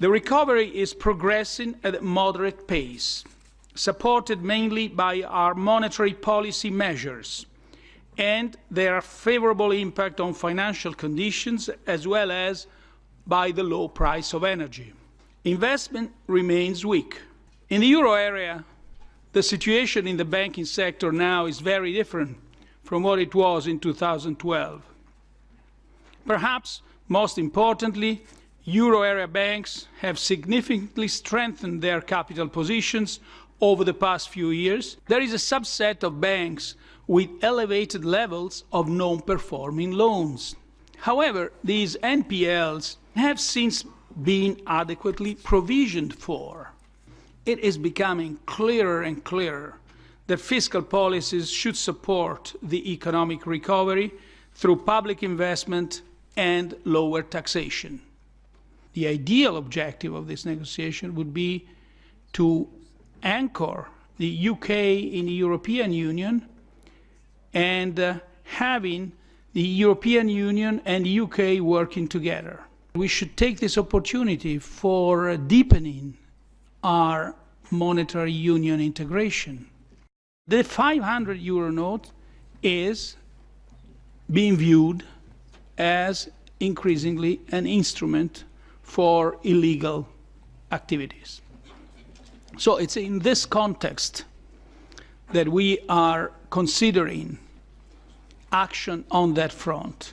The recovery is progressing at a moderate pace, supported mainly by our monetary policy measures and their favourable impact on financial conditions as well as by the low price of energy. Investment remains weak. In the euro area, the situation in the banking sector now is very different from what it was in 2012. Perhaps most importantly, euro area banks have significantly strengthened their capital positions over the past few years. There is a subset of banks with elevated levels of non-performing loans. However, these NPLs have since been adequately provisioned for. It is becoming clearer and clearer that fiscal policies should support the economic recovery through public investment and lower taxation. The ideal objective of this negotiation would be to anchor the UK in the European Union and uh, having the European Union and the UK working together. We should take this opportunity for deepening our monetary union integration. The 500 euro note is being viewed as increasingly an instrument for illegal activities. So it's in this context that we are considering action on that front.